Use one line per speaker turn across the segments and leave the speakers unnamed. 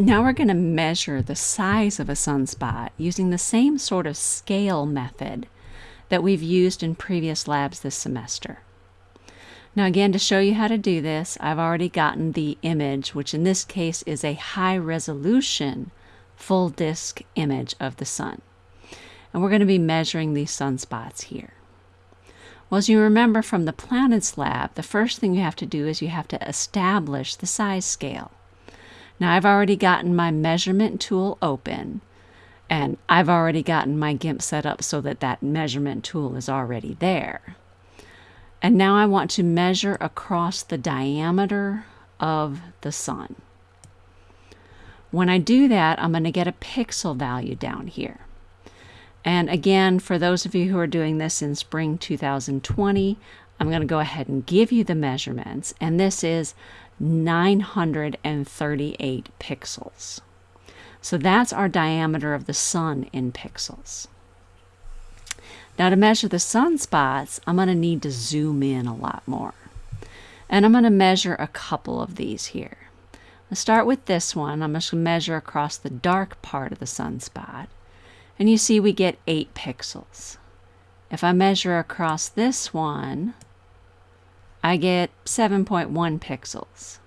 Now we're going to measure the size of a sunspot using the same sort of scale method that we've used in previous labs this semester. Now again, to show you how to do this, I've already gotten the image, which in this case is a high resolution full disk image of the sun. And we're going to be measuring these sunspots here. Well, as you remember from the planets lab, the first thing you have to do is you have to establish the size scale. Now I've already gotten my measurement tool open and I've already gotten my GIMP set up so that that measurement tool is already there. And now I want to measure across the diameter of the sun. When I do that, I'm going to get a pixel value down here. And again, for those of you who are doing this in spring 2020, I'm going to go ahead and give you the measurements. And this is 938 pixels. So that's our diameter of the sun in pixels. Now to measure the sunspots, I'm going to need to zoom in a lot more. And I'm going to measure a couple of these here. Let's start with this one. I'm going to measure across the dark part of the sunspot. And you see we get 8 pixels. If I measure across this one, I get 7.1 pixels.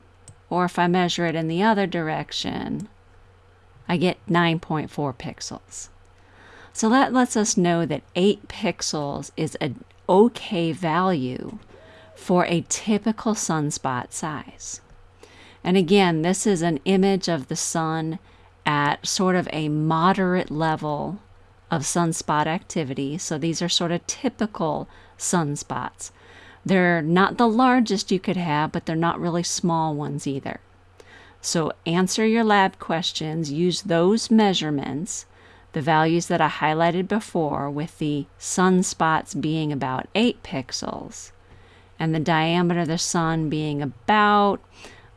Or if I measure it in the other direction, I get 9.4 pixels. So that lets us know that 8 pixels is an okay value for a typical sunspot size. And again, this is an image of the sun at sort of a moderate level of sunspot activity. So these are sort of typical sunspots. They're not the largest you could have, but they're not really small ones either. So answer your lab questions, use those measurements, the values that I highlighted before with the sunspots being about 8 pixels and the diameter of the sun being about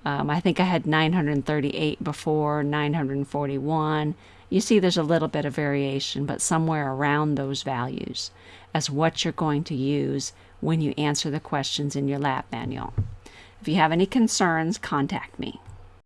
um, I think I had 938 before, 941. You see there's a little bit of variation, but somewhere around those values as what you're going to use when you answer the questions in your lab manual. If you have any concerns, contact me.